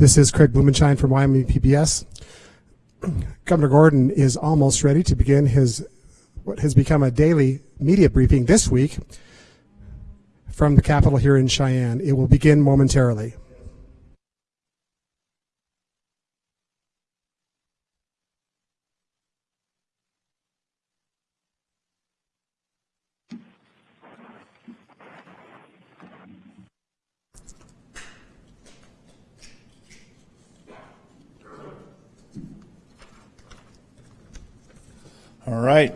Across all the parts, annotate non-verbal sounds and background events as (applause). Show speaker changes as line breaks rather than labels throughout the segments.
This is Craig Blumenshine from Wyoming PBS. (clears throat) Governor Gordon is almost ready to begin his what has become a daily media briefing this week from the Capitol here in Cheyenne. It will begin momentarily.
All right.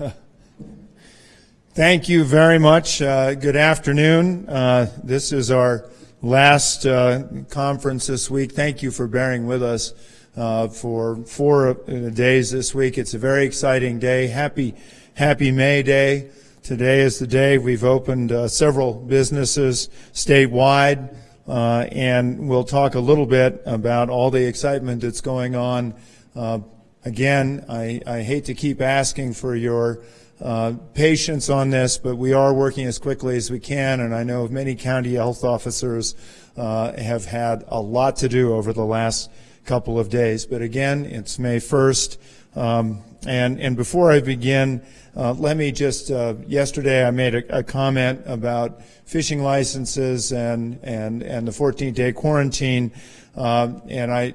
(laughs) Thank you very much. Uh, good afternoon. Uh, this is our last uh, conference this week. Thank you for bearing with us uh, for four uh, days this week. It's a very exciting day. Happy, happy May Day. Today is the day we've opened uh, several businesses statewide, and we'll talk a little bit about all the excitement that's going on again, I, I, hate to keep asking for your uh, patience on this, but we are working as quickly as we can, and I know many county health officers uh, have had a lot to do over the last couple of days. But again, it's May 1st, um, and, and before I begin, uh, let me just, uh, yesterday I made a, a, comment about fishing licenses and, and, and the 14-day quarantine, uh, and I,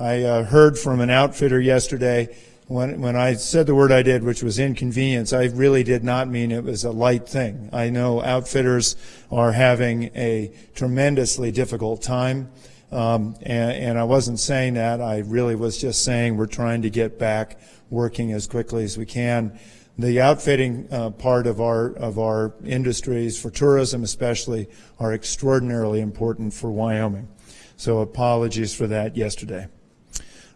I uh, heard from an outfitter yesterday when, when I said the word I did, which was inconvenience, I really did not mean it was a light thing. I know outfitters are having a tremendously difficult time, um, and, and I wasn't saying that. I really was just saying we're trying to get back working as quickly as we can. The outfitting uh, part of our of our industries, for tourism especially, are extraordinarily important for Wyoming. So apologies for that yesterday.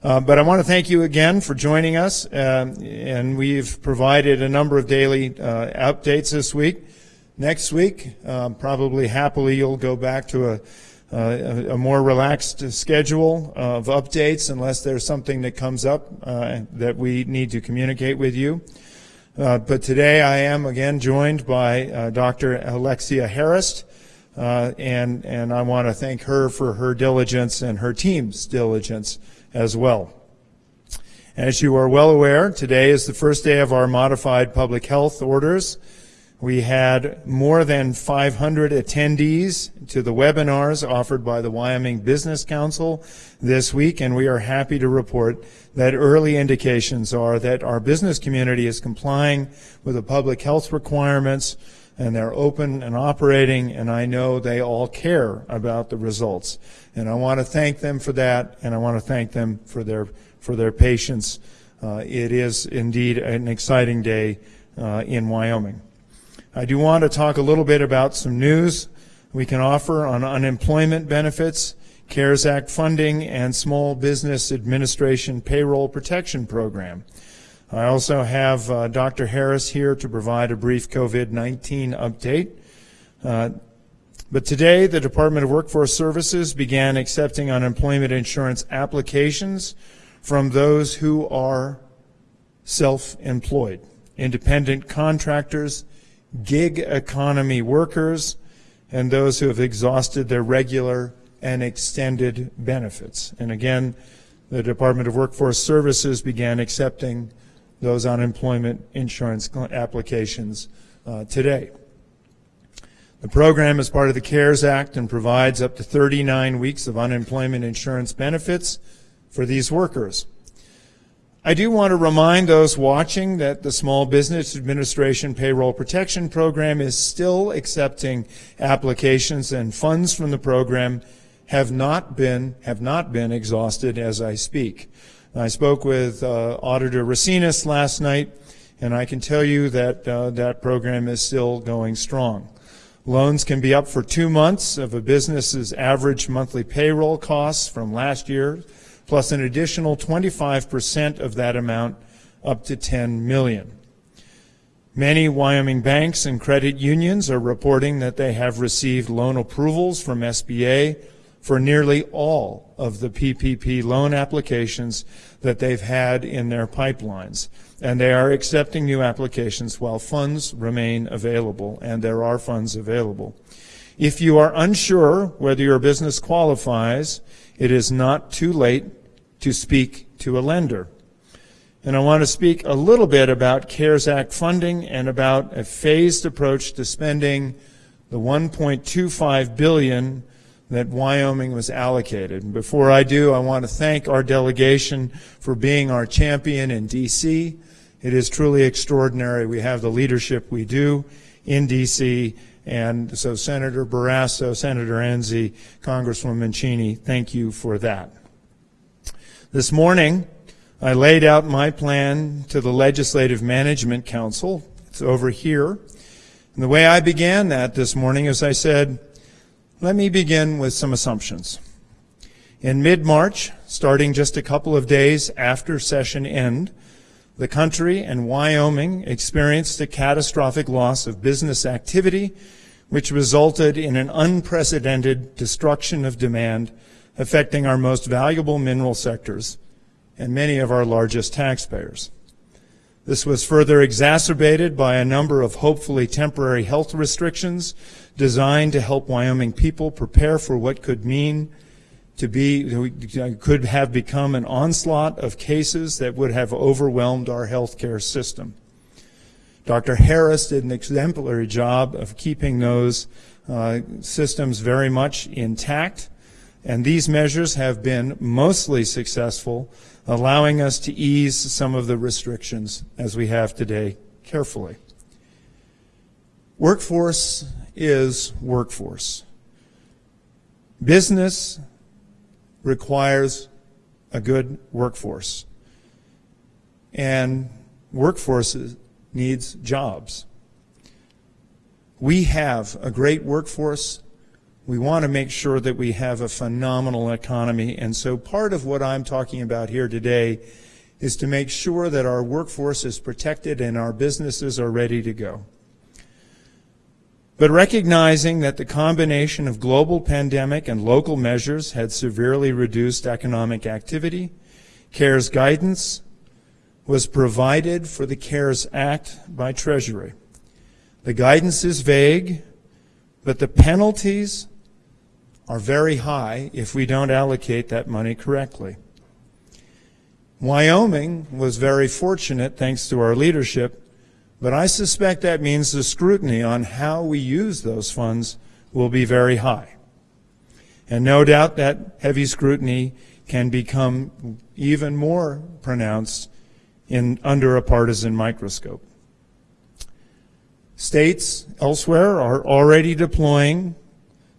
Uh, but I want to thank you again for joining us, uh, and we've provided a number of daily uh, updates this week. Next week, um, probably happily, you'll go back to a, a, a, more relaxed schedule of updates unless there's something that comes up uh, that we need to communicate with you. Uh, but today I am again joined by uh, Dr. Alexia Harris, and, and I want to thank her for her diligence and her team's diligence as well. As you are well aware, today is the first day of our modified public health orders. We had more than 500 attendees to the webinars offered by the Wyoming Business Council this week, and we are happy to report that early indications are that our business community is complying with the public health requirements and they're open and operating, and I know they all care about the results. And I want to thank them for that, and I want to thank them for their for their patience. Uh, it is indeed an exciting day uh, in Wyoming. I do want to talk a little bit about some news we can offer on unemployment benefits, CARES Act funding, and Small Business Administration Payroll Protection Program. I also have uh, Dr. Harris here to provide a brief COVID-19 update. Uh, but today, the Department of Workforce Services began accepting unemployment insurance applications from those who are self-employed, independent contractors, gig economy workers, and those who have exhausted their regular and extended benefits. And again, the Department of Workforce Services began accepting those unemployment insurance applications uh, today. The program is part of the CARES Act and provides up to 39 weeks of unemployment insurance benefits for these workers. I do want to remind those watching that the Small Business Administration Payroll Protection Program is still accepting applications and funds from the program have not been, have not been exhausted as I speak. I spoke with uh, Auditor Racines last night, and I can tell you that uh, that program is still going strong. Loans can be up for two months of a business's average monthly payroll costs from last year, plus an additional 25% of that amount up to 10 million. Many Wyoming banks and credit unions are reporting that they have received loan approvals from SBA for nearly all of the PPP loan applications that they've had in their pipelines. And they are accepting new applications while funds remain available, and there are funds available. If you are unsure whether your business qualifies, it is not too late to speak to a lender. And I want to speak a little bit about CARES Act funding and about a phased approach to spending the 1.25 billion that Wyoming was allocated. Before I do, I want to thank our delegation for being our champion in D.C. It is truly extraordinary. We have the leadership we do in D.C. And so Senator Barrasso, Senator Enzi, Congresswoman Cheney, thank you for that. This morning, I laid out my plan to the Legislative Management Council. It's over here. And the way I began that this morning is I said, let me begin with some assumptions. In mid-March, starting just a couple of days after session end, the country and Wyoming experienced a catastrophic loss of business activity, which resulted in an unprecedented destruction of demand affecting our most valuable mineral sectors and many of our largest taxpayers. This was further exacerbated by a number of hopefully temporary health restrictions designed to help Wyoming people prepare for what could mean to be, could have become an onslaught of cases that would have overwhelmed our healthcare system. Dr. Harris did an exemplary job of keeping those uh, systems very much intact, and these measures have been mostly successful allowing us to ease some of the restrictions as we have today carefully. Workforce is workforce. Business requires a good workforce. And workforce needs jobs. We have a great workforce we want to make sure that we have a phenomenal economy. And so part of what I'm talking about here today is to make sure that our workforce is protected and our businesses are ready to go. But recognizing that the combination of global pandemic and local measures had severely reduced economic activity, CARES guidance was provided for the CARES Act by Treasury. The guidance is vague, but the penalties are very high if we don't allocate that money correctly. Wyoming was very fortunate thanks to our leadership, but I suspect that means the scrutiny on how we use those funds will be very high. And no doubt that heavy scrutiny can become even more pronounced in, under a partisan microscope. States elsewhere are already deploying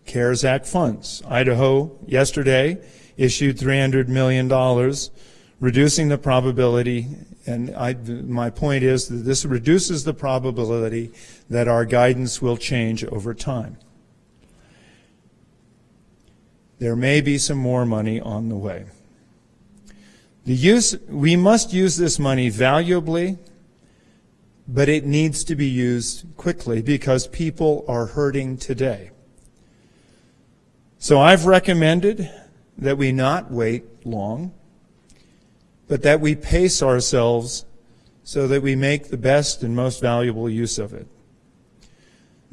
CARES Act funds. Idaho yesterday issued $300 million, reducing the probability, and I, my point is that this reduces the probability that our guidance will change over time. There may be some more money on the way. The use, we must use this money valuably, but it needs to be used quickly because people are hurting today. So I've recommended that we not wait long, but that we pace ourselves so that we make the best and most valuable use of it.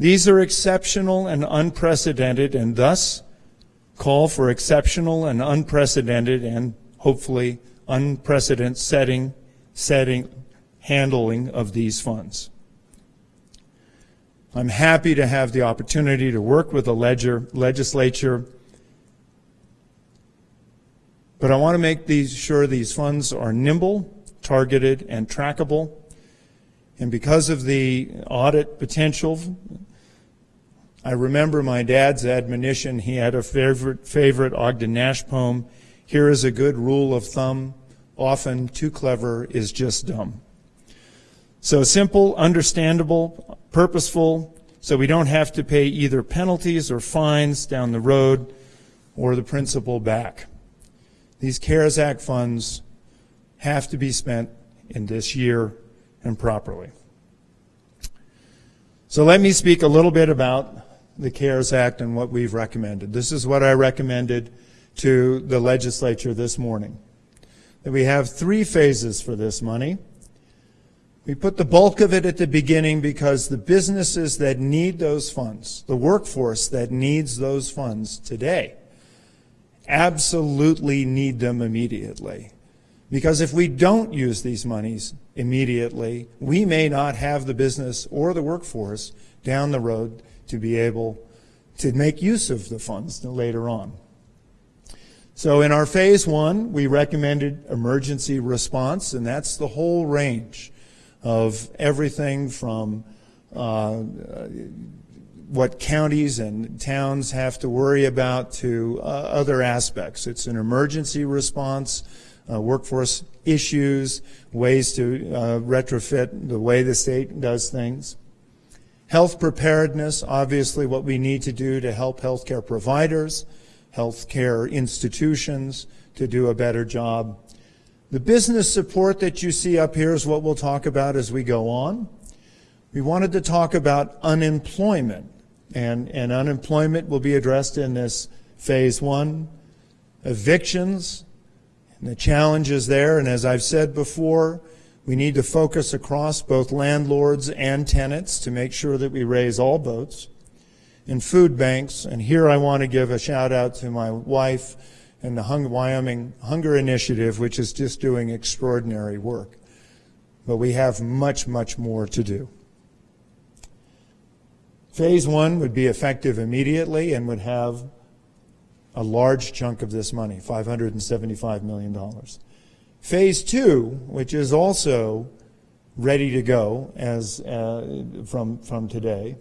These are exceptional and unprecedented and thus call for exceptional and unprecedented and hopefully unprecedented setting, setting, handling of these funds. I'm happy to have the opportunity to work with the ledger, legislature, but I want to make these, sure these funds are nimble, targeted, and trackable. And because of the audit potential, I remember my dad's admonition. He had a favorite, favorite Ogden Nash poem. Here is a good rule of thumb. Often too clever is just dumb. So simple, understandable, purposeful, so we don't have to pay either penalties or fines down the road or the principal back. These CARES Act funds have to be spent in this year and properly. So let me speak a little bit about the CARES Act and what we've recommended. This is what I recommended to the legislature this morning. That we have three phases for this money. We put the bulk of it at the beginning because the businesses that need those funds, the workforce that needs those funds today, absolutely need them immediately. Because if we don't use these monies immediately, we may not have the business or the workforce down the road to be able to make use of the funds later on. So in our phase one, we recommended emergency response, and that's the whole range of everything from uh, what counties and towns have to worry about to uh, other aspects. It's an emergency response, uh, workforce issues, ways to uh, retrofit the way the state does things. Health preparedness, obviously what we need to do to help healthcare providers, healthcare institutions to do a better job. The business support that you see up here is what we'll talk about as we go on. We wanted to talk about unemployment, and, and unemployment will be addressed in this phase one. Evictions, and the challenges there, and as I've said before, we need to focus across both landlords and tenants to make sure that we raise all boats. In food banks, and here I want to give a shout out to my wife and the Hung Wyoming Hunger Initiative, which is just doing extraordinary work. But we have much, much more to do. Phase one would be effective immediately and would have a large chunk of this money, $575 million. Phase two, which is also ready to go as uh, from, from today,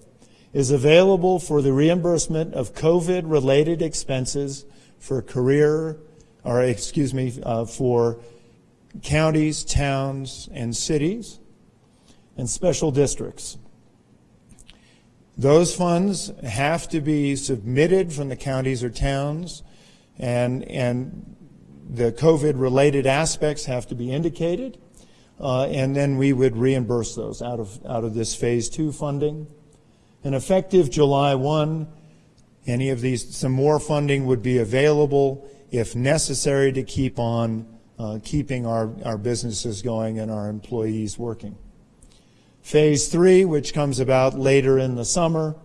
is available for the reimbursement of COVID-related expenses for career, or excuse me, uh, for counties, towns, and cities, and special districts. Those funds have to be submitted from the counties or towns, and, and the COVID-related aspects have to be indicated, uh, and then we would reimburse those out of, out of this phase two funding. And effective July 1, any of these, some more funding would be available if necessary to keep on uh, keeping our, our businesses going and our employees working. Phase three, which comes about later in the summer,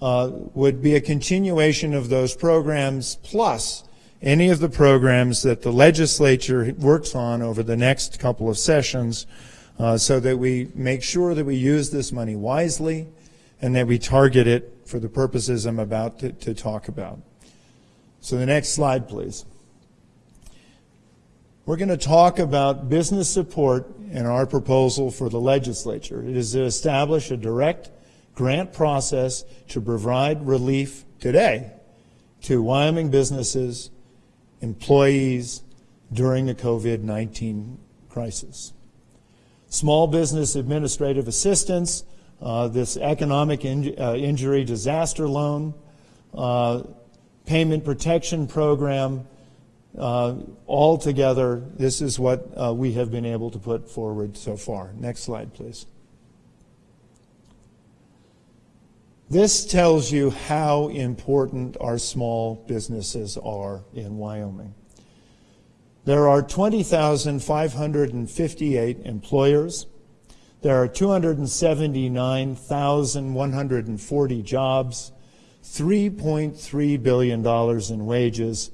uh, would be a continuation of those programs plus any of the programs that the legislature works on over the next couple of sessions uh, so that we make sure that we use this money wisely and that we target it for the purposes I'm about to, to talk about. So the next slide, please. We're going to talk about business support in our proposal for the legislature. It is to establish a direct grant process to provide relief today to Wyoming businesses, employees during the COVID-19 crisis. Small business administrative assistance, uh, this economic in, uh, injury disaster loan, uh, payment protection program, uh, all together, this is what uh, we have been able to put forward so far. Next slide, please. This tells you how important our small businesses are in Wyoming. There are 20,558 employers. There are 279,140 jobs, $3.3 billion in wages,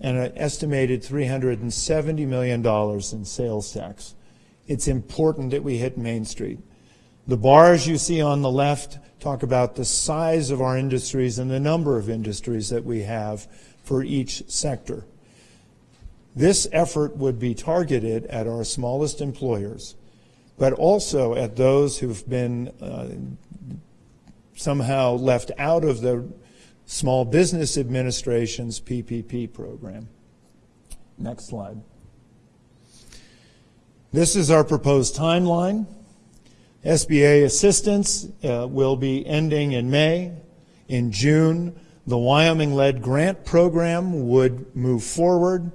and an estimated $370 million in sales tax. It's important that we hit Main Street. The bars you see on the left talk about the size of our industries and the number of industries that we have for each sector. This effort would be targeted at our smallest employers, but also at those who've been uh, somehow left out of the Small Business Administration's PPP program. Next slide. This is our proposed timeline. SBA assistance uh, will be ending in May. In June, the Wyoming-led grant program would move forward.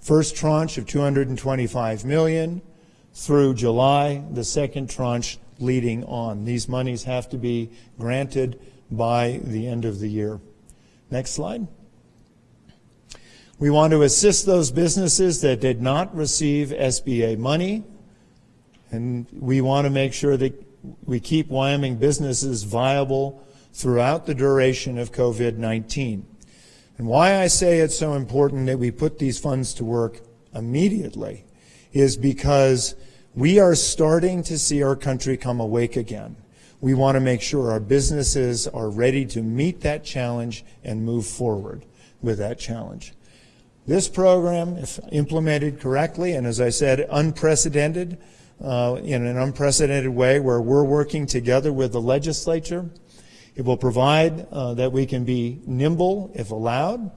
First tranche of 225 million through July, the second tranche leading on. These monies have to be granted by the end of the year. Next slide. We want to assist those businesses that did not receive SBA money And we want to make sure that we keep Wyoming businesses viable throughout the duration of COVID-19. And why I say it's so important that we put these funds to work immediately is because we are starting to see our country come awake again. We want to make sure our businesses are ready to meet that challenge and move forward with that challenge. This program, if implemented correctly, and as I said, unprecedented, uh, in an unprecedented way where we're working together with the legislature, it will provide uh, that we can be nimble if allowed.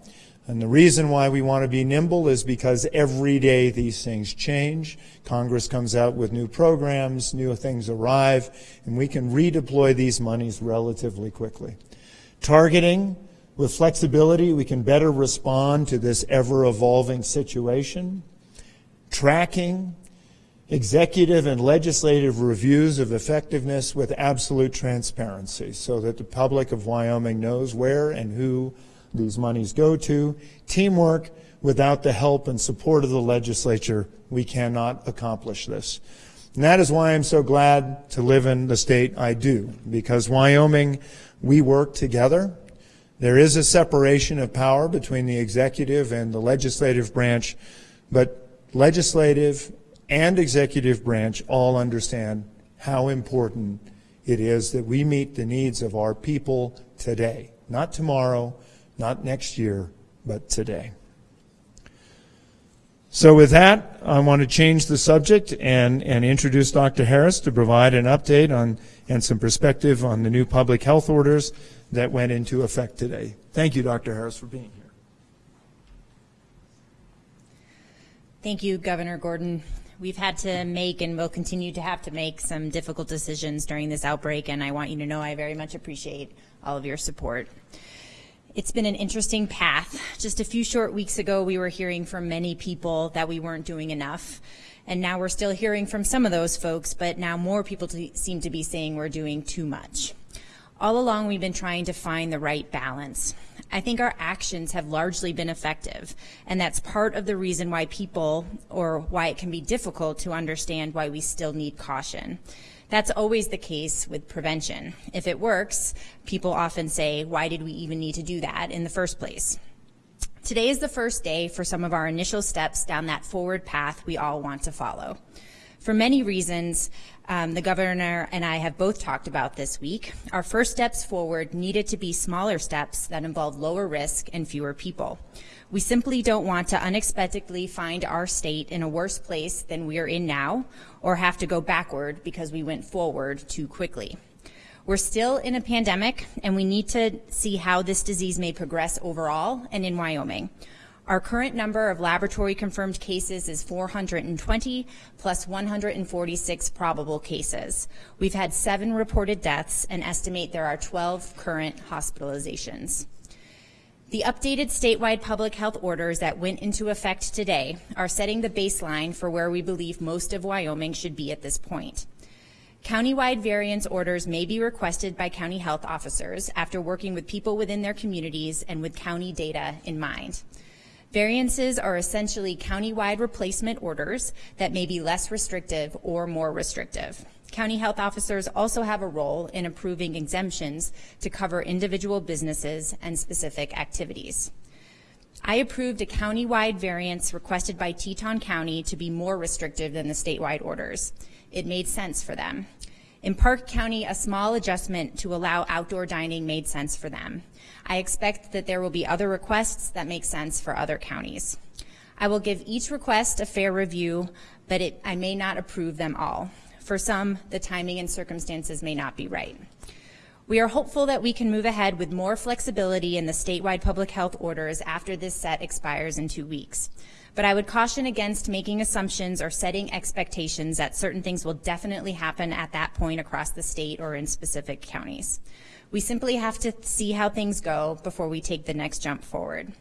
And the reason why we want to be nimble is because every day these things change. Congress comes out with new programs, new things arrive, and we can redeploy these monies relatively quickly. Targeting with flexibility, we can better respond to this ever-evolving situation. Tracking, executive and legislative reviews of effectiveness with absolute transparency so that the public of Wyoming knows where and who these monies go to. Teamwork, without the help and support of the legislature, we cannot accomplish this. And that is why I'm so glad to live in the state I do, because Wyoming, we work together. There is a separation of power between the executive and the legislative branch, but legislative and executive branch all understand how important it is that we meet the needs of our people today, not tomorrow, not next year, but today. So with that, I want to change the subject and, and introduce Dr. Harris to provide an update on and some perspective on the new public health orders that went into effect today. Thank you, Dr. Harris, for being here.
Thank you, Governor Gordon. We've had to make and will continue to have to make some difficult decisions during this outbreak, and I want you to know I very much appreciate all of your support. It's been an interesting path. Just a few short weeks ago, we were hearing from many people that we weren't doing enough. And now we're still hearing from some of those folks, but now more people seem to be saying we're doing too much. All along, we've been trying to find the right balance. I think our actions have largely been effective, and that's part of the reason why people, or why it can be difficult to understand why we still need caution. That's always the case with prevention. If it works, people often say, why did we even need to do that in the first place? Today is the first day for some of our initial steps down that forward path we all want to follow. For many reasons, um, the governor and I have both talked about this week, our first steps forward needed to be smaller steps that involve lower risk and fewer people. We simply don't want to unexpectedly find our state in a worse place than we are in now or have to go backward because we went forward too quickly. We're still in a pandemic and we need to see how this disease may progress overall and in Wyoming. Our current number of laboratory confirmed cases is 420 plus 146 probable cases. We've had seven reported deaths and estimate there are 12 current hospitalizations. The updated statewide public health orders that went into effect today are setting the baseline for where we believe most of Wyoming should be at this point. Countywide variance orders may be requested by county health officers after working with people within their communities and with county data in mind. Variances are essentially countywide replacement orders that may be less restrictive or more restrictive. County health officers also have a role in approving exemptions to cover individual businesses and specific activities. I approved a countywide variance requested by Teton County to be more restrictive than the statewide orders. It made sense for them. In Park County, a small adjustment to allow outdoor dining made sense for them. I expect that there will be other requests that make sense for other counties. I will give each request a fair review, but it, I may not approve them all. For some, the timing and circumstances may not be right. We are hopeful that we can move ahead with more flexibility in the statewide public health orders after this set expires in two weeks. But I would caution against making assumptions or setting expectations that certain things will definitely happen at that point across the state or in specific counties. We simply have to see how things go before we take the next jump forward.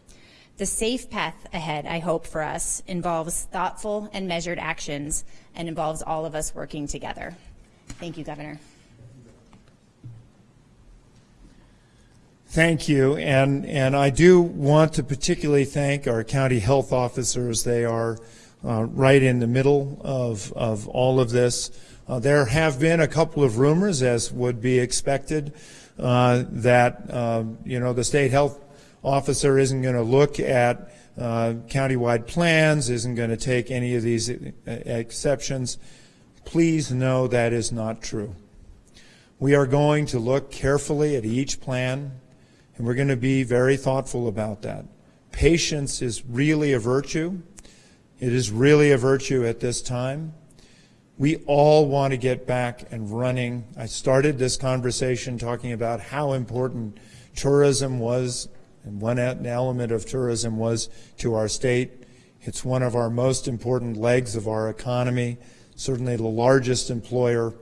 The safe path ahead, I hope for us, involves thoughtful and measured actions and involves all of us working together. Thank you, Governor.
Thank you, and and I do want to particularly thank our county health officers. They are uh, right in the middle of, of all of this. Uh, there have been a couple of rumors, as would be expected, uh, that uh, you know the state health officer isn't going to look at uh, countywide plans, isn't going to take any of these exceptions. Please know that is not true. We are going to look carefully at each plan, and we're going to be very thoughtful about that. Patience is really a virtue. It is really a virtue at this time. We all want to get back and running. I started this conversation talking about how important tourism was, and one element of tourism was to our state. It's one of our most important legs of our economy, certainly the largest employer.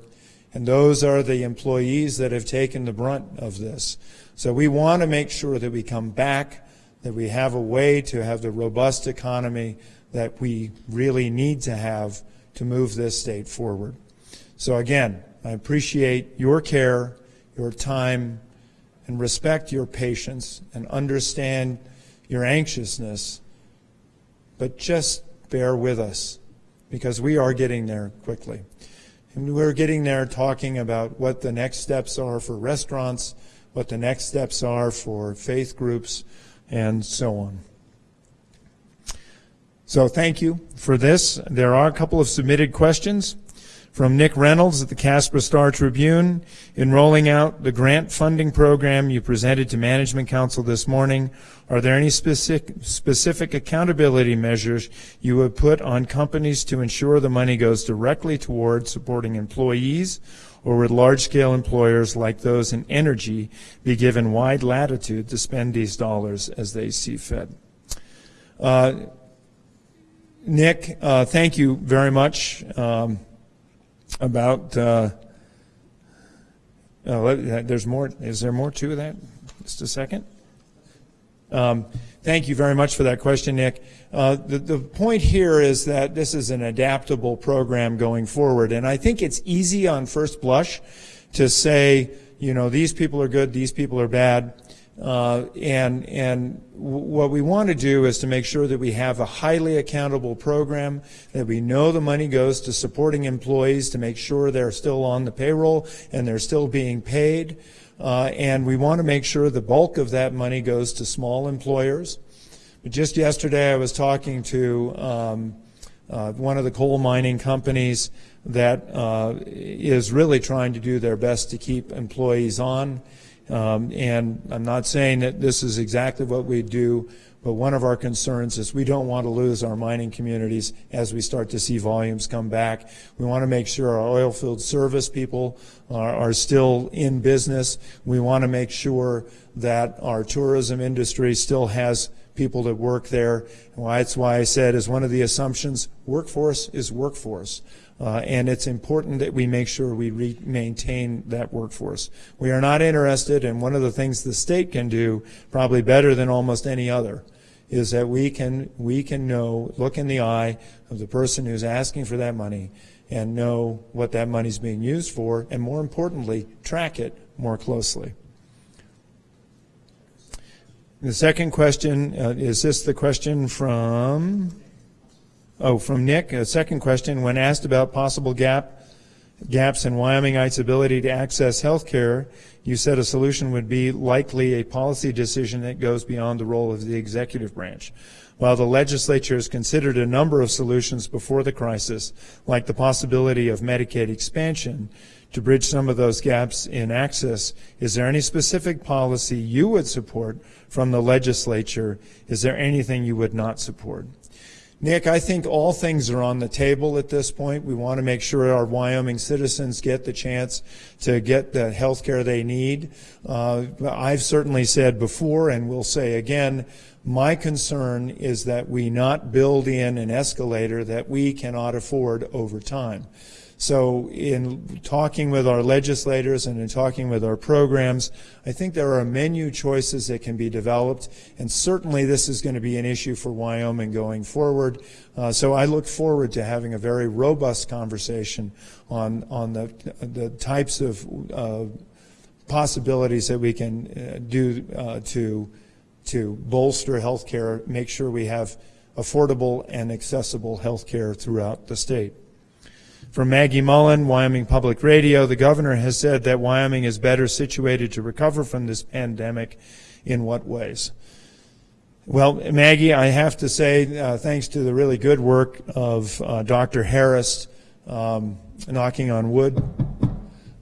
And those are the employees that have taken the brunt of this. So we want to make sure that we come back, that we have a way to have the robust economy that we really need to have to move this state forward. So again, I appreciate your care, your time, and respect your patience and understand your anxiousness, but just bear with us because we are getting there quickly. And we're getting there talking about what the next steps are for restaurants, what the next steps are for faith groups, and so on. So thank you for this. There are a couple of submitted questions from Nick Reynolds at the Casper Star Tribune. In rolling out the grant funding program you presented to Management Council this morning, are there any specific, specific accountability measures you would put on companies to ensure the money goes directly toward supporting employees, or would large-scale employers like those in energy be given wide latitude to spend these dollars as they see fit? Uh, Nick, uh, thank you very much um, about. Uh, oh, there's more. Is there more to that? Just a second. Um, thank you very much for that question, Nick. Uh, the, the point here is that this is an adaptable program going forward, and I think it's easy on first blush to say, you know, these people are good, these people are bad. Uh, and and what we want to do is to make sure that we have a highly accountable program, that we know the money goes to supporting employees to make sure they're still on the payroll and they're still being paid. Uh, and we want to make sure the bulk of that money goes to small employers. But just yesterday I was talking to um, uh, one of the coal mining companies that uh, is really trying to do their best to keep employees on. Um, and I'm not saying that this is exactly what we do, but one of our concerns is we don't want to lose our mining communities as we start to see volumes come back. We want to make sure our oil field service people are, are still in business. We want to make sure that our tourism industry still has people that work there. And that's why I said, as one of the assumptions, workforce is workforce. Uh, and it's important that we make sure we maintain that workforce. We are not interested, and one of the things the state can do, probably better than almost any other, is that we can we can know, look in the eye of the person who's asking for that money, and know what that money is being used for, and more importantly, track it more closely. The second question uh, is this the question from Oh, from Nick, a second question. When asked about possible gap gaps in Wyomingites' ability to access health care, you said a solution would be likely a policy decision that goes beyond the role of the executive branch. While the legislature has considered a number of solutions before the crisis, like the possibility of Medicaid expansion, to bridge some of those gaps in access, is there any specific policy you would support from the legislature? Is there anything you would not support? Nick, I think all things are on the table at this point. We want to make sure our Wyoming citizens get the chance to get the health care they need. Uh, I've certainly said before and will say again, my concern is that we not build in an escalator that we cannot afford over time. So in talking with our legislators and in talking with our programs, I think there are menu choices that can be developed, and certainly this is going to be an issue for Wyoming going forward. Uh, so I look forward to having a very robust conversation on, on the, the types of uh, possibilities that we can uh, do uh, to, to bolster health care, make sure we have affordable and accessible health care throughout the state. From Maggie Mullen, Wyoming Public Radio, the governor has said that Wyoming is better situated to recover from this pandemic. In what ways? Well, Maggie, I have to say, uh, thanks to the really good work of uh, Dr. Harris, um, knocking on wood,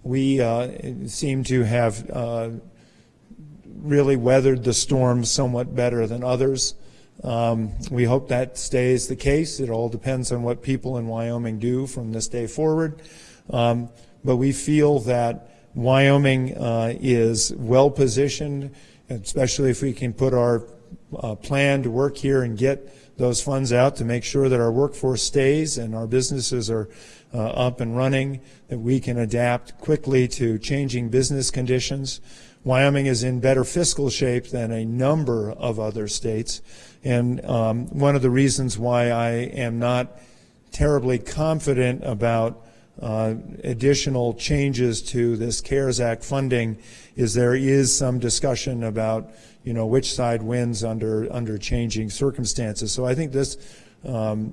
we uh, seem to have uh, really weathered the storm somewhat better than others. Um, we hope that stays the case. It all depends on what people in Wyoming do from this day forward. Um, but we feel that Wyoming uh, is well positioned, especially if we can put our uh, plan to work here and get those funds out to make sure that our workforce stays and our businesses are uh, up and running, that we can adapt quickly to changing business conditions. Wyoming is in better fiscal shape than a number of other states. And um, one of the reasons why I am not terribly confident about uh, additional changes to this CARES Act funding is there is some discussion about you know which side wins under under changing circumstances. So I think this um,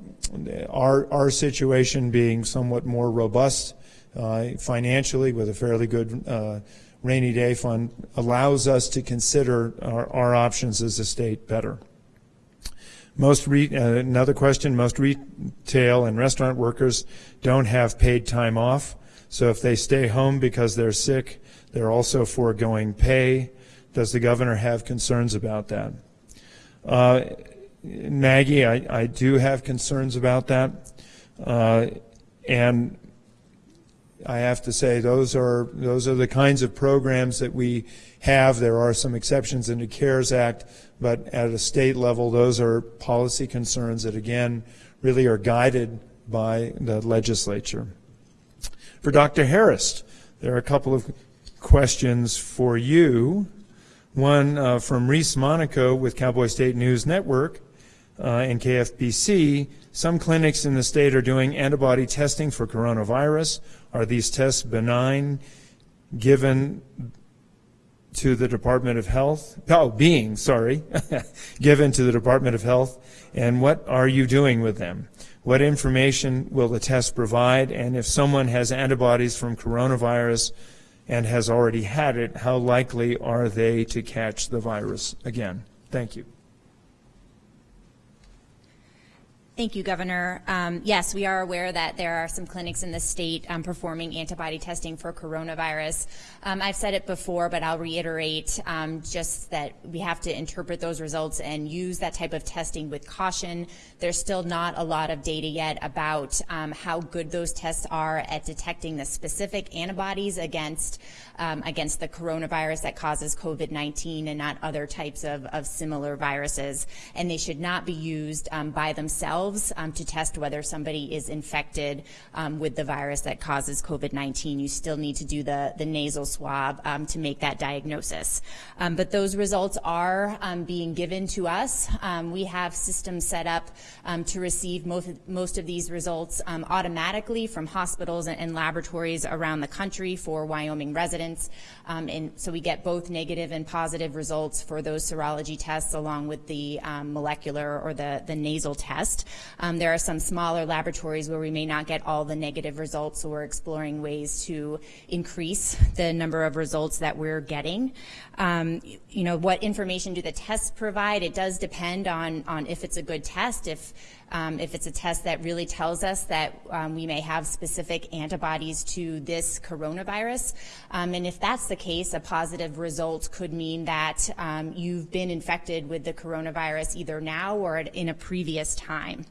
our our situation being somewhat more robust uh, financially with a fairly good uh, rainy day fund allows us to consider our, our options as a state better. Most re, uh, another question, most retail and restaurant workers don't have paid time off. So if they stay home because they're sick, they're also foregoing pay. Does the governor have concerns about that? Uh, Maggie, I, I, do have concerns about that. Uh, and I have to say those are those are the kinds of programs that we have. There are some exceptions in the CARES Act, but at a state level, those are policy concerns that again really are guided by the legislature. For Dr. Harris, there are a couple of questions for you. One uh, from Reese Monaco with Cowboy State News Network uh, and KFBC. Some clinics in the state are doing antibody testing for coronavirus. Are these tests benign given to the Department of Health? Oh, being, sorry, (laughs) given to the Department of Health. And what are you doing with them? What information will the test provide? And if someone has antibodies from coronavirus and has already had it, how likely are they to catch the virus again? Thank you.
Thank you, Governor. Um, yes, we are aware that there are some clinics in the state um, performing antibody testing for coronavirus. Um, I've said it before, but I'll reiterate um, just that we have to interpret those results and use that type of testing with caution. There's still not a lot of data yet about um, how good those tests are at detecting the specific antibodies against um, against the coronavirus that causes COVID-19 and not other types of, of, similar viruses. And they should not be used by themselves themselves um, to test whether somebody is infected um, with the virus that causes COVID-19. You still need to do the, the nasal swab um, to make that diagnosis. Um, but those results are um, being given to us. We have systems set up to receive most, most of these results automatically from hospitals and, and, laboratories around the country for Wyoming residents. and so we get both negative and positive results for those serology tests along with the molecular or the, the nasal test. Um, there are some smaller laboratories where we may not get all the negative results, so we're exploring ways to increase the number of results that we're getting. Um, you know, what information do the tests provide? It does depend on, on if it's a good test, if, um, if it's a test that really tells us that um, we may have specific antibodies to this coronavirus. Um, and if that's the case, a positive result could mean that um, you've been infected with the coronavirus either now or in a previous time.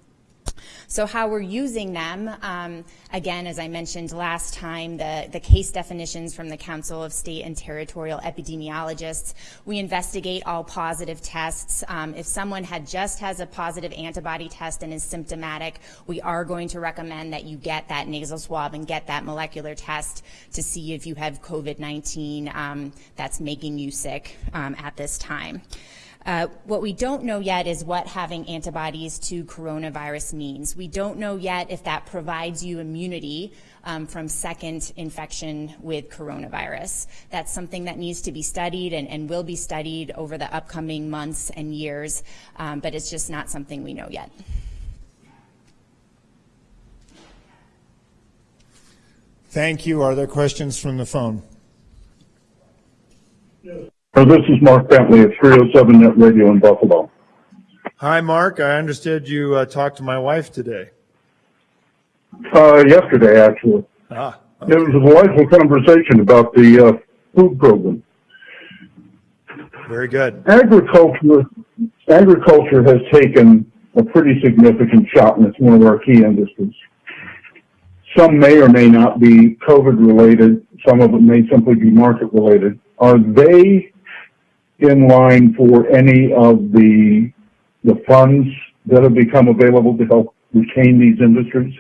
So how we're using them, um, again, as I mentioned last time, the, the case definitions from the Council of State and Territorial Epidemiologists, we investigate all positive tests. Um, if someone had just has a positive antibody test and is symptomatic, we are going to recommend that you get that nasal swab and get that molecular test to see if you have COVID-19 um, that's making you sick um, at this time. Uh, what we don't know yet is what having antibodies to coronavirus means. We don't know yet if that provides you immunity um, from second infection with coronavirus. That's something that needs to be studied and, and will be studied over the upcoming months and years, um, but it's just not something we know yet.
Thank you. Are there questions from the phone?
Uh, This is Mark Bentley at 307 Net Radio in Buffalo.
Hi, Mark. I understood you uh, talked to my wife today.
Uh, yesterday, actually.
Ah,
It was a delightful conversation about the uh, food program.
very good.
Agriculture, agriculture has taken a pretty significant shot, and it's one of our key industries. Some may or may not be COVID related. Some of it may simply be market related. Are they in line for any of the the funds that have become available to help retain these industries?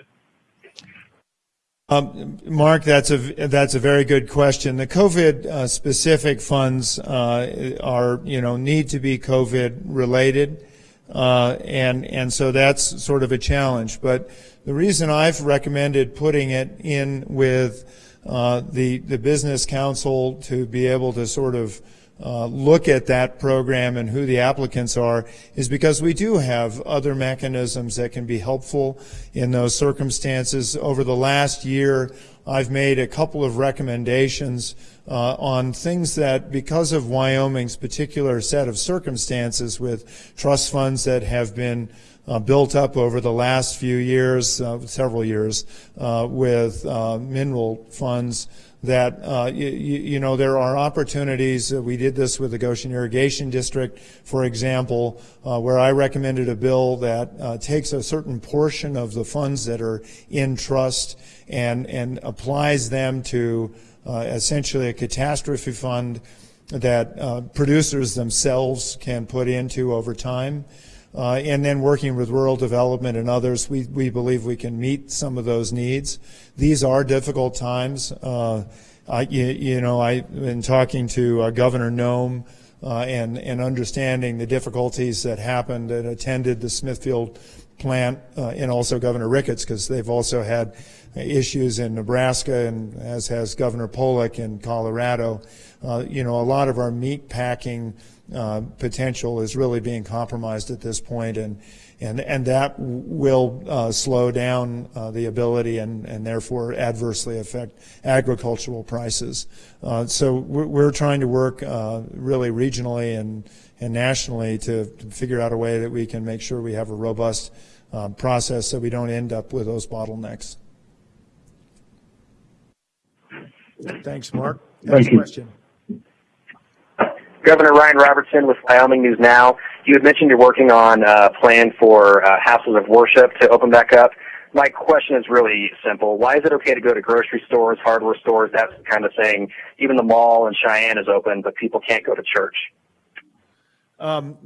Um, Mark, that's a that's a very good question. The COVID uh, specific funds uh, are you know need to be COVID related, uh, and and so that's sort of a challenge. But the reason I've recommended putting it in with uh, the the business council to be able to sort of uh, look at that program and who the applicants are is because we do have other mechanisms that can be helpful in those circumstances. Over the last year, I've made a couple of recommendations uh, on things that, because of Wyoming's particular set of circumstances with trust funds that have been uh, built up over the last few years, uh, several years, uh, with uh, mineral funds that uh, you, you, know there are opportunities. Uh, we did this with the Goshen Irrigation District, for example, uh, where I recommended a bill that uh, takes a certain portion of the funds that are in trust and and applies them to uh, essentially a catastrophe fund that uh, producers themselves can put into over time. Uh, and then working with rural development and others, we, we believe we can meet some of those needs. These are difficult times. Uh, I, you, you, know, I've been talking to uh, Governor Noem uh, and, and understanding the difficulties that happened and attended the Smithfield plant uh, and also Governor Ricketts because they've also had issues in Nebraska and as has Governor Pollock in Colorado. Uh, you know, a lot of our meat packing uh, potential is really being compromised at this point, and and and that will uh, slow down uh, the ability and and therefore adversely affect agricultural prices. Uh, so we're, we're, trying to work uh, really regionally and and nationally to, to, figure out a way that we can make sure we have a robust uh, process so we don't end up with those bottlenecks. Thanks, Mark.
Next Thank
question.
Governor Ryan Robertson with Wyoming News Now. You had mentioned you're working on a plan for uh, houses of worship to open back up. My question is really simple. Why is it okay to go to grocery stores, hardware stores, that kind of thing? Even the mall in Cheyenne is open, but people can't go to church.
Um,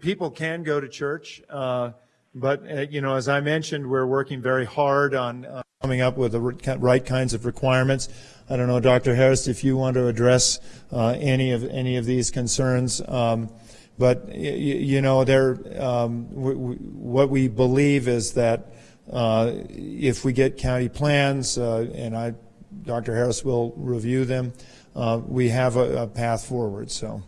people can go to church, uh, but uh, you know, as I mentioned, we're working very hard on uh, coming up with the right kinds of requirements. I don't know, Dr. Harris, if you want to address uh, any of any of these concerns. Um, but you know, there, um, what we believe is that uh, if we get county plans, uh, and I, Dr. Harris will review them, uh, we have a, a path forward. So.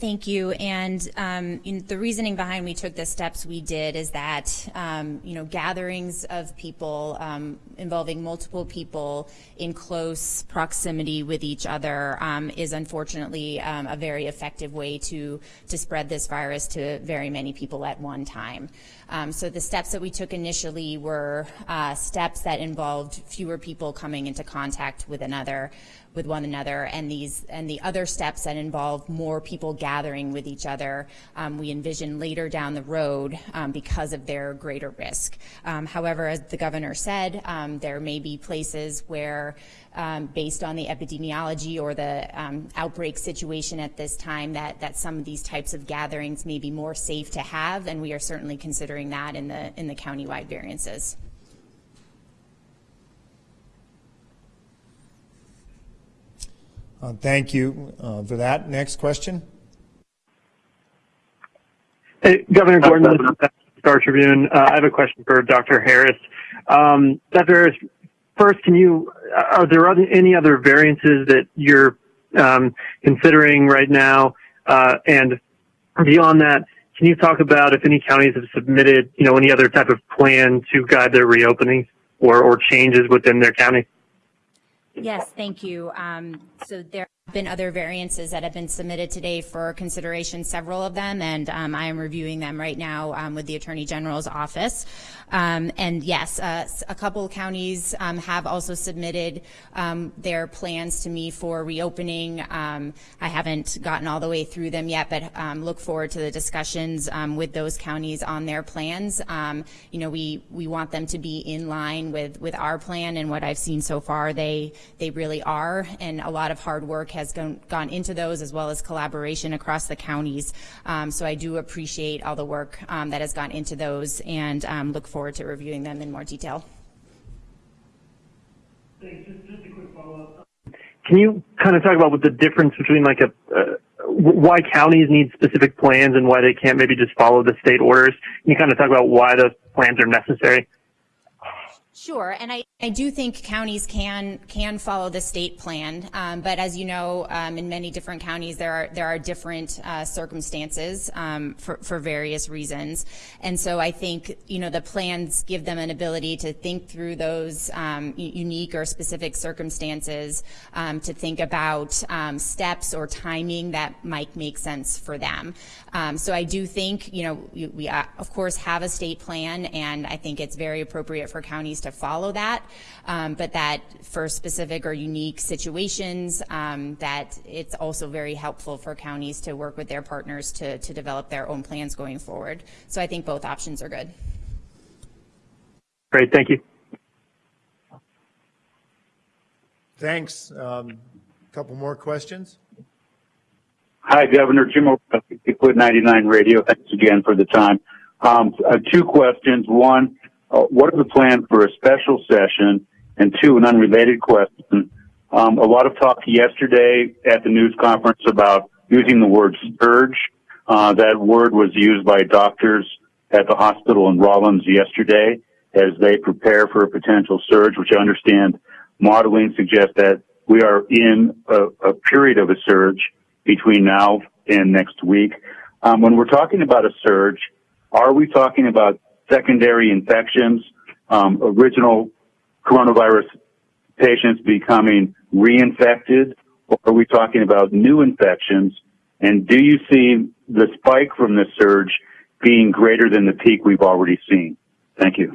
Thank you. And um, you know, the reasoning behind we took the steps we did is that um, you know gatherings of people um, involving multiple people in close proximity with each other um, is unfortunately um, a very effective way to to spread this virus to very many people at one time. Um, so the steps that we took initially were uh, steps that involved fewer people coming into contact with another with one another and these and the other steps that involve more people gathering with each other um, we envision later down the road um, because of their greater risk. Um, however, as the governor said, um, there may be places where um, based on the epidemiology or the outbreak situation at this time that, that some of these types of gatherings may be more safe to have and we are certainly considering that in the in the countywide variances.
Uh, Thank you uh, for that. Next question.
Hey, Governor Gordon, this is Star Tribune. Uh, I have a question for Dr. Harris. Um, Dr. Harris, first, can you, are there other, any other variances that you're um, considering right now? Uh, and beyond that, can you talk about if any counties have submitted, you know, any other type of plan to guide their reopenings or, or changes within their county?
Yes, thank you. Um, so there been other variances that have been submitted today for consideration, several of them, and um, I am reviewing them right now um, with the Attorney General's office. Um, and yes, uh, a couple counties um, have also submitted um, their plans to me for reopening. Um, I haven't gotten all the way through them yet, but look forward to the discussions with those counties on their plans. You know, we we want them to be in line with with our plan, and what I've seen so far, they they really are, and a lot of hard work has gone gone into those, as well as collaboration across the counties. Um, so I do appreciate all the work um, that has gone into those, and um, look forward to reviewing them in more detail.
Can you kind of talk about what the difference between like a, uh, why counties need specific plans and why they can't maybe just follow the state orders? Can you kind of talk about why those plans are necessary?
Sure, and I, I do think counties can can follow the state plan, um, but as you know, um, in many different counties there are there are different uh, circumstances um, for for various reasons, and so I think you know the plans give them an ability to think through those um, unique or specific circumstances, um, to think about um, steps or timing that might make sense for them. so I do think you know we, we uh, of course have a state plan, and I think it's very appropriate for counties to follow that, um, but that for specific or unique situations, um, that it's also very helpful for counties to work with their partners to, to develop their own plans going forward. So I think both options are good.
Great, thank you.
Thanks. Um, couple more questions.
Hi, Governor Jim O'Reilly, Liquid 99 Radio. Thanks again for the time. Um, uh, two questions. One, what are the plan for a special session? And two, an unrelated question. Um, a lot of talk yesterday at the news conference about using the word surge. Uh, that word was used by doctors at the hospital in Rawlins yesterday as they prepare for a potential surge, which I understand modeling suggests that we are in a, a period of a surge between now and next week. Um, when we're talking about a surge, are we talking about secondary infections, um, original coronavirus patients becoming reinfected, or are we talking about new infections? And do you see the spike from this surge being greater than the peak we've already seen? Thank you.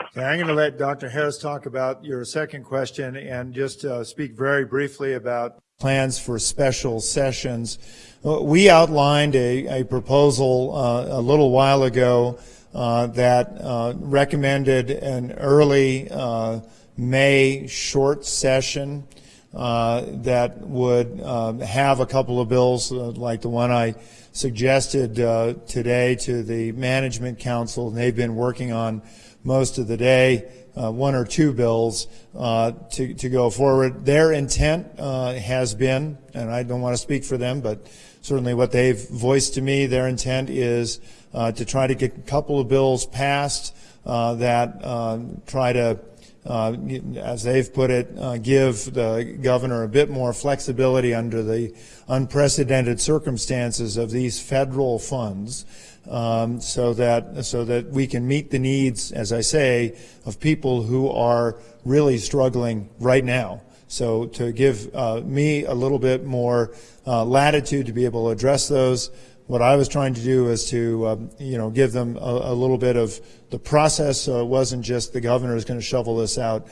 Okay, I'm going to let Dr. Harris talk about your second question and just uh, speak very briefly about plans for special sessions. Uh, we outlined a, a proposal uh, a little while ago that uh, recommended an early uh, May short session uh, that would have a couple of bills uh, like the one I suggested uh, today to the Management Council. They've been working on most of the day, one or two bills to, to go forward. Their intent has been, and I don't want to speak for them, but certainly what they've voiced to me, their intent is uh, to try to get a couple of bills passed uh, that uh, try to, uh, as they've put it, uh, give the governor a bit more flexibility under the unprecedented circumstances of these federal funds. Um, so that so that we can meet the needs, as I say, of people who are really struggling right now. So to give uh, me a little bit more uh, latitude to be able to address those, what I was trying to do is to, um, you know, give them a, a, little bit of the process so it wasn't just the governor is going to shovel this out.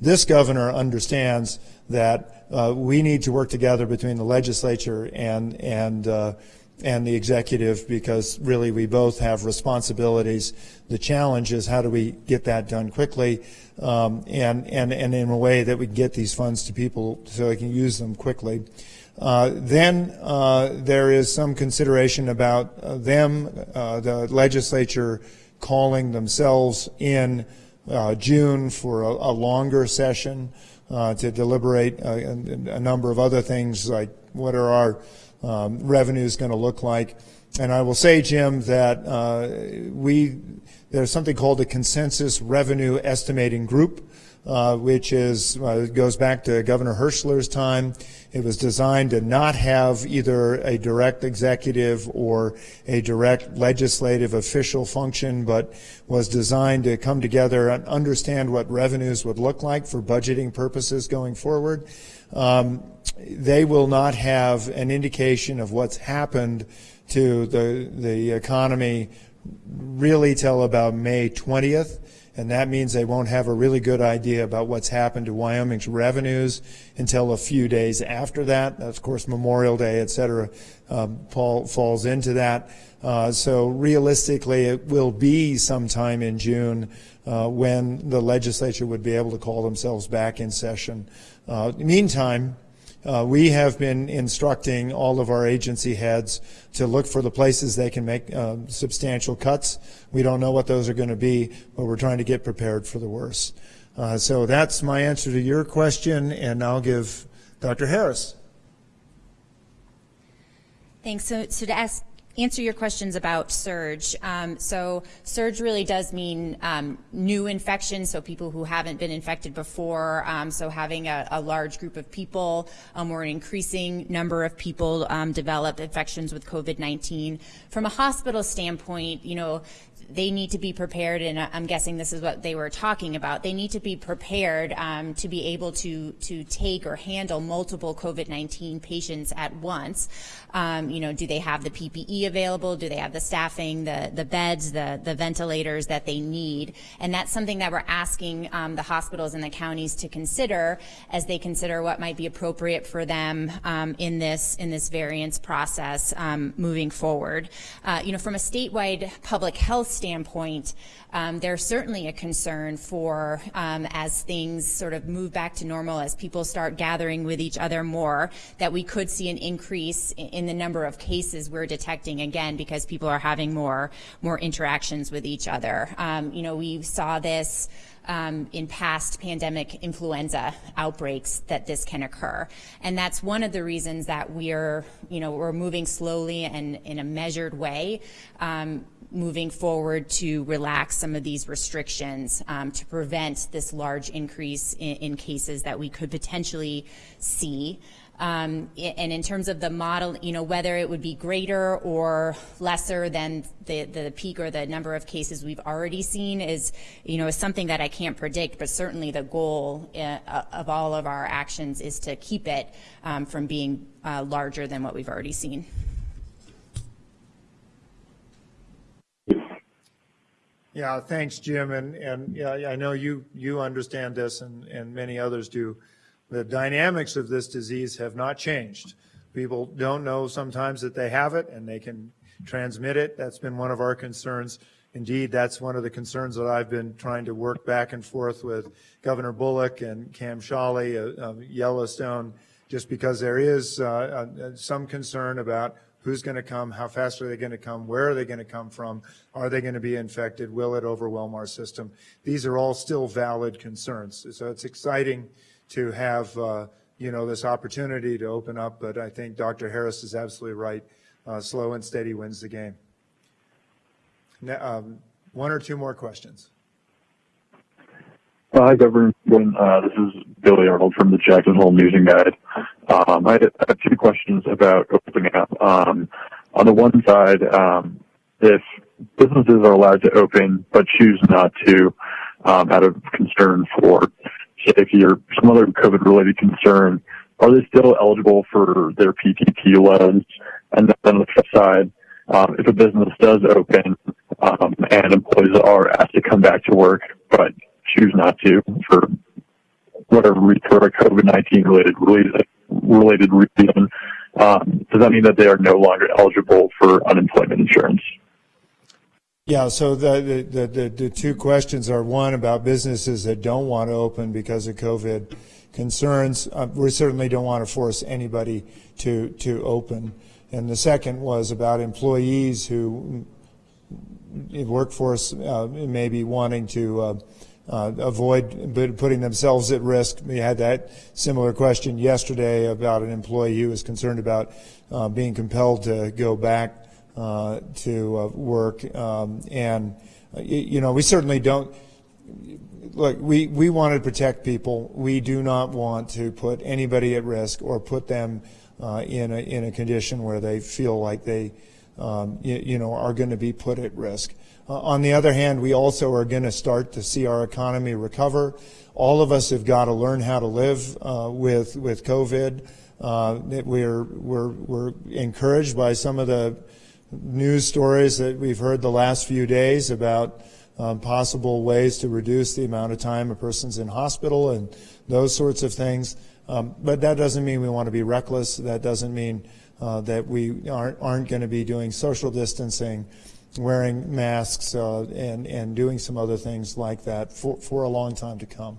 This governor understands that uh, we need to work together between the legislature and, and, uh, and the executive because really we both have responsibilities. The challenge is how do we get that done quickly um, and, and, and in a way that we get these funds to people so they can use them quickly. Uh, then uh, there is some consideration about uh, them, uh, the legislature calling themselves in uh, June for a, a, longer session. uh, to deliberate a, a, number of other things like what are our um, revenues going to look like. And I will say, Jim, that uh, we there's something called the consensus revenue estimating group uh, which is uh, goes back to Governor Herschler's time. It was designed to not have either a direct executive or a direct legislative official function, but was designed to come together and understand what revenues would look like for budgeting purposes going forward. Um, they will not have an indication of what's happened to the the economy really till about May 20th and that means they won't have a really good idea about what's happened to Wyoming's revenues until a few days after that. Of course, Memorial Day, et cetera, um, falls into that. Uh, so realistically, it will be sometime in June uh, when the legislature would be able to call themselves back in session. Uh, meantime, uh, we have been instructing all of our agency heads to look for the places they can make uh, substantial cuts. We don't know what those are going to be, but we're trying to get prepared for the worst. Uh, so that's my answer to your question, and I'll give Dr. Harris.
Thanks. So, so to ask answer your questions about surge. Um, so surge really does mean um, new infections, so people who haven't been infected before. Um, so having a, a, large group of people um, or an increasing number of people um, develop infections with COVID-19. From a hospital standpoint, you know, they need to be prepared, and I'm guessing this is what they were talking about. They need to be prepared um, to be able to to take or handle multiple COVID-19 patients at once. Um, you know, do they have the PPE available? Do they have the staffing, the the beds, the the ventilators that they need? And that's something that we're asking um, the hospitals and the counties to consider as they consider what might be appropriate for them um, in this in this variance process um, moving forward. Uh, you know, from a statewide public health standpoint, um, there's certainly a concern for um, as things sort of move back to normal, as people start gathering with each other more, that we could see an increase in the number of cases we're detecting again because people are having more more interactions with each other. Um, you know, we saw this. Um, in past pandemic influenza outbreaks that this can occur. And that's one of the reasons that we're, you know, we're moving slowly and in a measured way um, moving forward to relax some of these restrictions um, to prevent this large increase in, in, cases that we could potentially see. Um, and in terms of the model, you know, whether it would be greater or lesser than the, the peak or the number of cases we've already seen is, you know, is something that I can't predict, but certainly the goal uh, of all of our actions is to keep it um, from being uh, larger than what we've already seen.
Yeah, thanks, Jim. And, and yeah, I know you, you understand this and, and many others do. The dynamics of this disease have not changed. People don't know sometimes that they have it and they can transmit it. That's been one of our concerns. Indeed, that's one of the concerns that I've been trying to work back and forth with Governor Bullock and Cam Sholly of Yellowstone, just because there is uh, uh, some concern about Who's going to come? How fast are they going to come? Where are they going to come from? Are they going to be infected? Will it overwhelm our system? These are all still valid concerns. So it's exciting to have, uh, you know, this opportunity to open up, but I think Dr. Harris is absolutely right. Uh, slow and steady wins the game. Now, um, one or two more questions.
Hi, Governor. Uh, this is Billy Arnold from the Jackson Hole News and Guide. Um, I have two questions about opening up. Um, on the one side, um, if businesses are allowed to open but choose not to um, out of concern for safety or some other COVID-related concern, are they still eligible for their PPP loans? And then on the flip side, um, if a business does open um, and employees are asked to come back to work but choose not to for whatever a COVID-19 related related reason, um, does that mean that they are no longer eligible for unemployment insurance?
Yeah, so the, the, the, the, two questions are one about businesses that don't want to open because of COVID concerns. Uh, we certainly don't want to force anybody to, to open. And the second was about employees who workforce uh, may be wanting to uh, uh, avoid putting themselves at risk. We had that similar question yesterday about an employee who was concerned about uh, being compelled to go back uh, to uh, work. Um, and, uh, you know, we certainly don't, look, we, we want to protect people. We do not want to put anybody at risk or put them uh, in, a, in a condition where they feel like they, um, you, you know, are going to be put at risk. Uh, on the other hand, we also are going to start to see our economy recover. All of us have got to learn how to live uh, with with COVID. Uh, we're we're we're encouraged by some of the news stories that we've heard the last few days about um, possible ways to reduce the amount of time a person's in hospital and those sorts of things. Um, but that doesn't mean we want to be reckless. That doesn't mean uh, that we aren't, aren't going to be doing social distancing, wearing masks, uh, and, and doing some other things like that for, for a long time to come.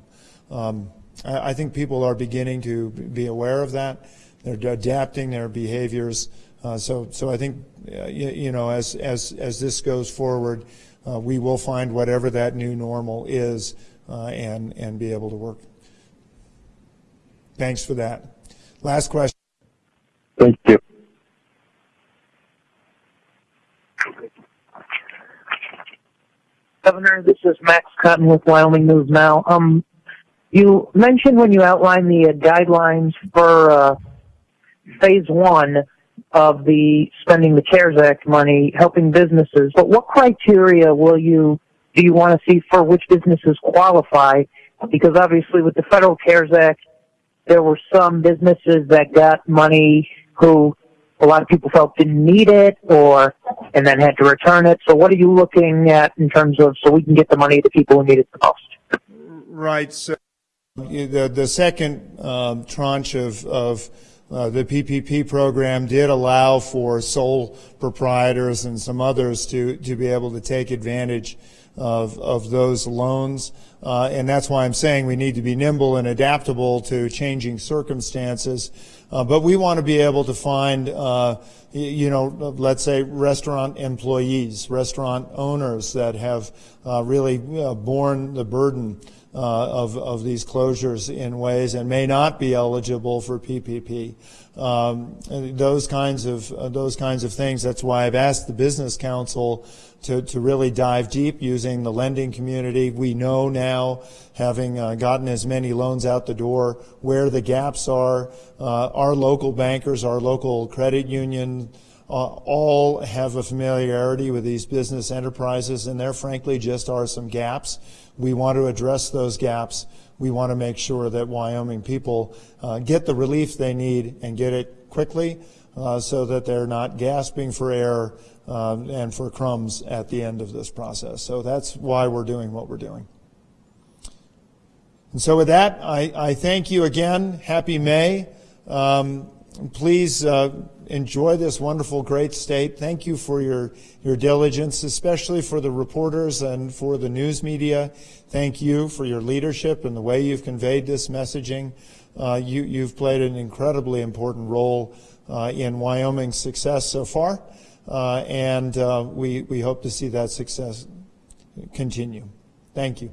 Um, I, I think people are beginning to be aware of that. They're adapting their behaviors. Uh, so, so I think, uh, you, you, know, as, as, as this goes forward, uh, we will find whatever that new normal is uh, and, and be able to work. Thanks for that. Last question.
Thank you.
Governor, this is Max Cotton with Wyoming News Now. Um, you mentioned when you outlined the uh, guidelines for uh, phase one of the spending the CARES Act money helping businesses, but what criteria will you do you want to see for which businesses qualify? Because obviously, with the federal CARES Act, there were some businesses that got money who a lot of people felt didn't need it or and then had to return it. So what are you looking at in terms of so we can get the money to people who need it the most?
Right. So the the second um, tranche of of uh, the PPP program did allow for sole proprietors and some others to to be able to take advantage of of those loans. Uh, and that's why I'm saying we need to be nimble and adaptable to changing circumstances. Uh, but we want to be able to find, uh, you know, let's say restaurant employees, restaurant owners that have uh, really uh, borne the burden uh, of, of these closures in ways and may not be eligible for PPP. Um, those kinds of those kinds of things. That's why I've asked the Business Council to, to really dive deep using the lending community. We know now, having uh, gotten as many loans out the door, where the gaps are. Uh, our local bankers, our local credit union, uh, all have a familiarity with these business enterprises, and there frankly just are some gaps. We want to address those gaps. We want to make sure that Wyoming people uh, get the relief they need and get it quickly uh, so that they're not gasping for air um, and for crumbs at the end of this process. So that's why we're doing what we're doing. And so with that, I, I thank you again. Happy May. Um, please uh, enjoy this wonderful, great state. Thank you for your, your diligence, especially for the reporters and for the news media. Thank you for your leadership and the way you've conveyed this messaging. Uh, you, you've played an incredibly important role uh, in Wyoming's success so far, and uh, we, we hope to see that success continue. Thank you.